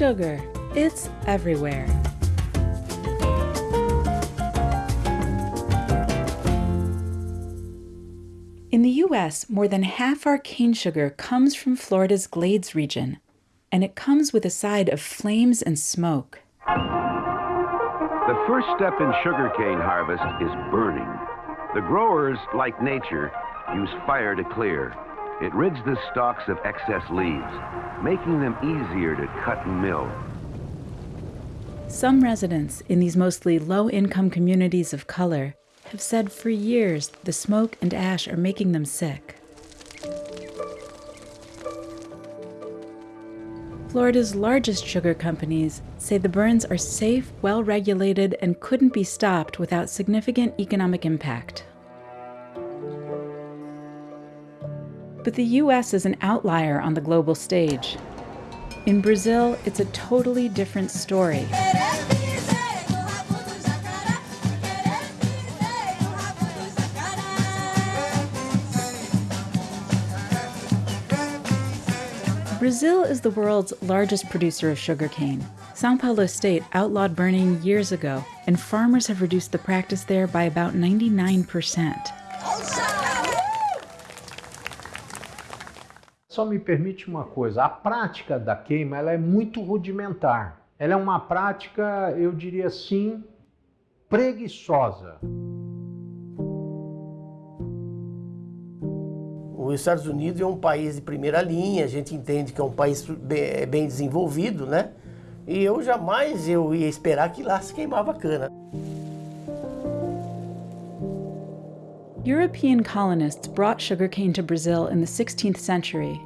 Sugar. It's everywhere. In the US, more than half our cane sugar comes from Florida's Glades region, and it comes with a side of flames and smoke. The first step in sugarcane harvest is burning. The growers, like nature, use fire to clear. It rids the stalks of excess leaves, making them easier to cut and mill. Some residents in these mostly low income communities of color have said for years the smoke and ash are making them sick. Florida's largest sugar companies say the burns are safe, well regulated, and couldn't be stopped without significant economic impact. But the US is an outlier on the global stage. In Brazil, it's a totally different story. Brazil is the world's largest producer of sugarcane. Sao Paulo State outlawed burning years ago, and farmers have reduced the practice there by about 99%. Só me permite uma coisa, a prática da queima ela é muito rudimentar. Ela é uma prática, eu diria assim, preguiçosa. Os Estados Unidos é um país de primeira linha, a gente entende que é um país bem, bem desenvolvido, né? E eu jamais eu ia esperar que lá se queimava cana. European colonists brought sugarcane to Brazil in the 16th century.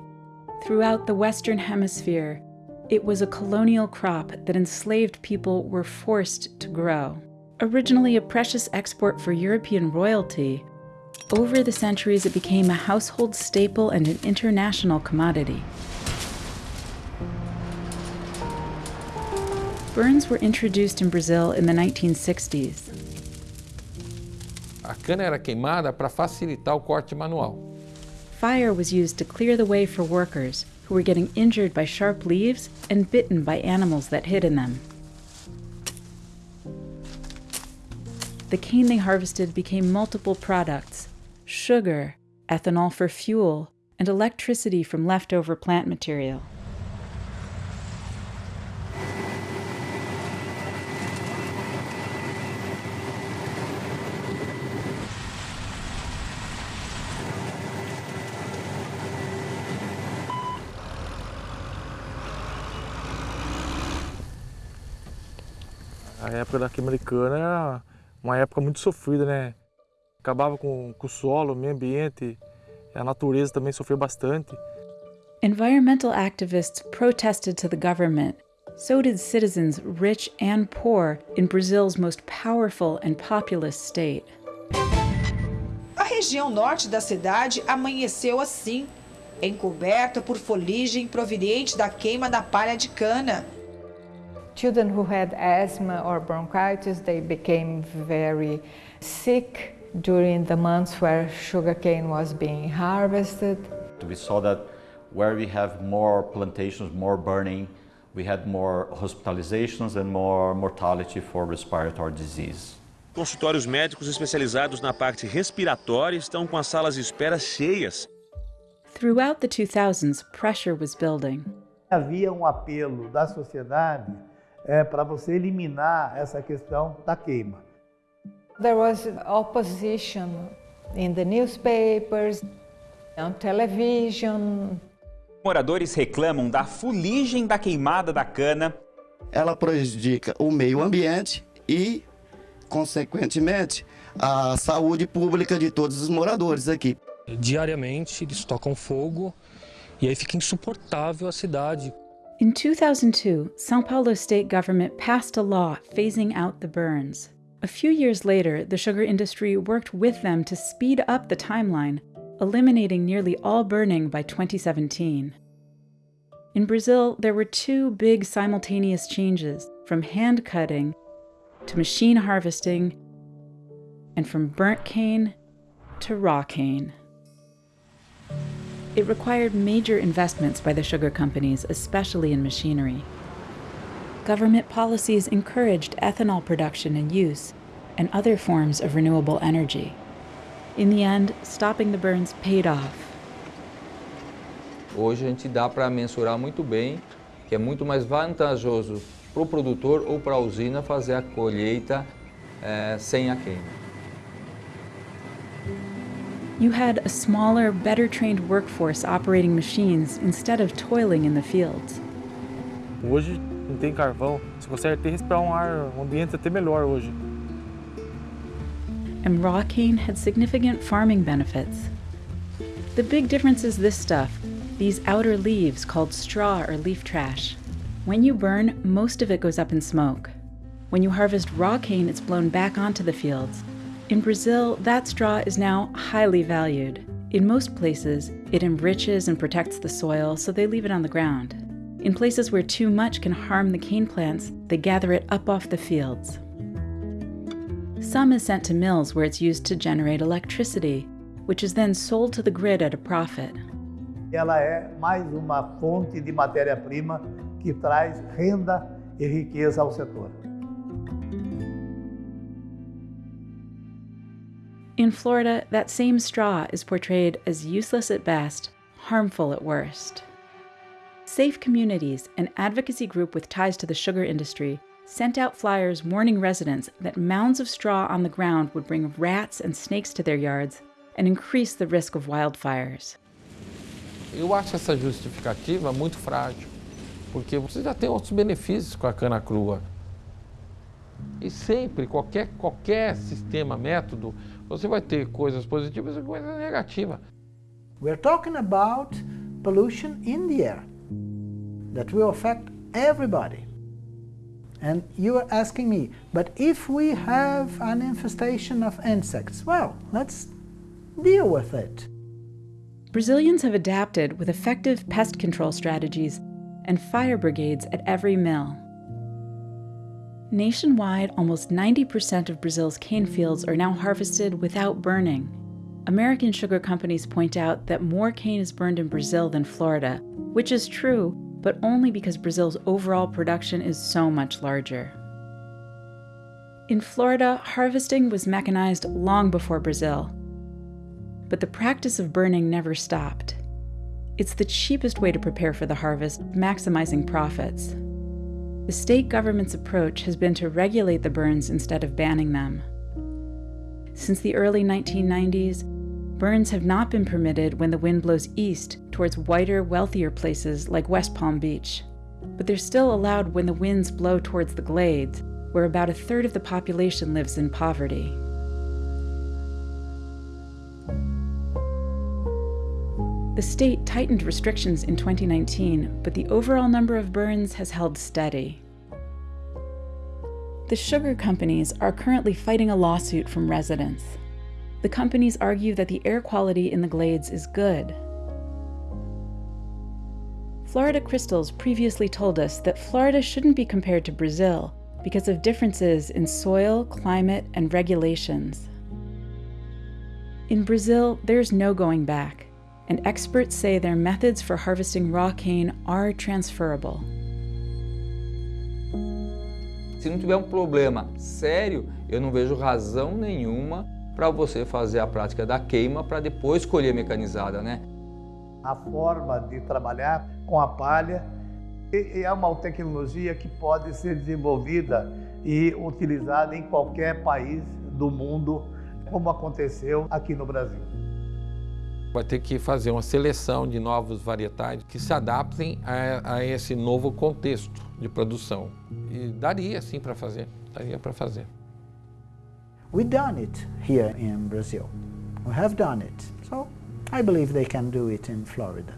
Throughout the Western Hemisphere, it was a colonial crop that enslaved people were forced to grow. Originally a precious export for European royalty, over the centuries it became a household staple and an international commodity. Burns were introduced in Brazil in the 1960s. Cana era queimada para facilitar o corte manual. Fire was used to clear the way for workers who were getting injured by sharp leaves and bitten by animals that hid in them. The cane they harvested became multiple products sugar, ethanol for fuel, and electricity from leftover plant material. A época da queima de cana era uma época muito sofrida, né? Acabava com, com o solo, o meio ambiente, a natureza também sofreu bastante. Environmental activists protested to the government. So did citizens, rich and poor, in Brazil's most powerful and populous state. A região norte da cidade amanheceu assim, encoberta por foligem proveniente da queima da palha de cana. Children who had asthma or bronchitis, they became very sick during the months where sugarcane was being harvested. We saw that where we have more plantations, more burning, we had more hospitalizations and more mortality for respiratory disease. Consultórios médicos especializados na parte respiratória estão com as salas de espera cheias. Throughout the 2000s, pressure was building. Havia um apelo da sociedade é, para você eliminar essa questão da queima. There was opposition in the newspapers, on television. Moradores reclamam da fuligem da queimada da cana. Ela prejudica o meio ambiente e, consequentemente, a saúde pública de todos os moradores aqui. Diariamente eles tocam fogo e aí fica insuportável a cidade. In 2002, São Paulo state government passed a law phasing out the burns. A few years later, the sugar industry worked with them to speed up the timeline, eliminating nearly all burning by 2017. In Brazil, there were two big simultaneous changes from hand cutting to machine harvesting, and from burnt cane to raw cane. It required major investments by the sugar companies, especially in machinery. government policies encouraged ethanol production and use, and other forms of renewable energy. In the end, stopping the burns paid off. Hoje a gente dá para mensurar muito bem que é muito mais vantajoso para o produtor ou para a usina fazer a colheita é, sem a queima. You had a smaller, better trained workforce operating machines instead of toiling in the fields. Hoje não tem carvão, você consegue até respirar um ar, um ambiente até melhor hoje. And raw cane had significant farming benefits. The big difference is this stuff, these outer leaves called straw or leaf trash. When you burn, most of it goes up in smoke. When you harvest raw cane, it's blown back onto the fields. In Brazil, that straw is now highly valued. In most places, it enriches and protects the soil, so they leave it on the ground. In places where too much can harm the cane plants, they gather it up off the fields. Some is sent to mills where it's used to generate electricity, which is then sold to the grid at a profit. Ela é mais uma fonte de matéria-prima que traz renda e riqueza ao setor. In Florida, that same straw is portrayed as useless at best, harmful at worst. Safe Communities, an advocacy group with ties to the sugar industry, sent out flyers warning residents that mounds of straw on the ground would bring rats and snakes to their yards and increase the risk of wildfires. Eu acho essa justificativa muito frágil, porque você já tem outros benefícios com a cana crua. E sempre, qualquer, qualquer sistema, método, você vai ter coisas positivas e coisas negativas. We're talking about pollution in the air that will affect everybody. And you are asking me, but if we have an infestation of insects, well, let's deal with it. Brazilians have adapted with effective pest control strategies and fire brigades at every mill. Nationwide, almost 90% of Brazil's cane fields are now harvested without burning. American sugar companies point out that more cane is burned in Brazil than Florida, which is true, but only because Brazil's overall production is so much larger. In Florida, harvesting was mechanized long before Brazil, but the practice of burning never stopped. It's the cheapest way to prepare for the harvest, maximizing profits. The state government's approach has been to regulate the burns instead of banning them. Since the early 1990s, burns have not been permitted when the wind blows east towards whiter, wealthier places like West Palm Beach. But they're still allowed when the winds blow towards the glades, where about a third of the population lives in poverty. The state tightened restrictions in 2019, but the overall number of burns has held steady. The sugar companies are currently fighting a lawsuit from residents. The companies argue that the air quality in the glades is good. Florida Crystals previously told us that Florida shouldn't be compared to Brazil because of differences in soil, climate, and regulations. In Brazil, there's no going back and experts say their methods for harvesting raw cane are transferable. Se não tiver um problema sério, eu não vejo razão nenhuma para você fazer a prática da queima para depois colher mecanizada, né? A forma de trabalhar com a palha é uma tecnologia que pode ser desenvolvida e utilizada em qualquer país do mundo, como aconteceu aqui no Brasil vai ter que fazer uma seleção de novos varietais que se adaptem a, a esse novo contexto de produção. E daria sim para fazer, daria para fazer. We've done it here in Brazil. We have done it. So I believe they can do it in Florida.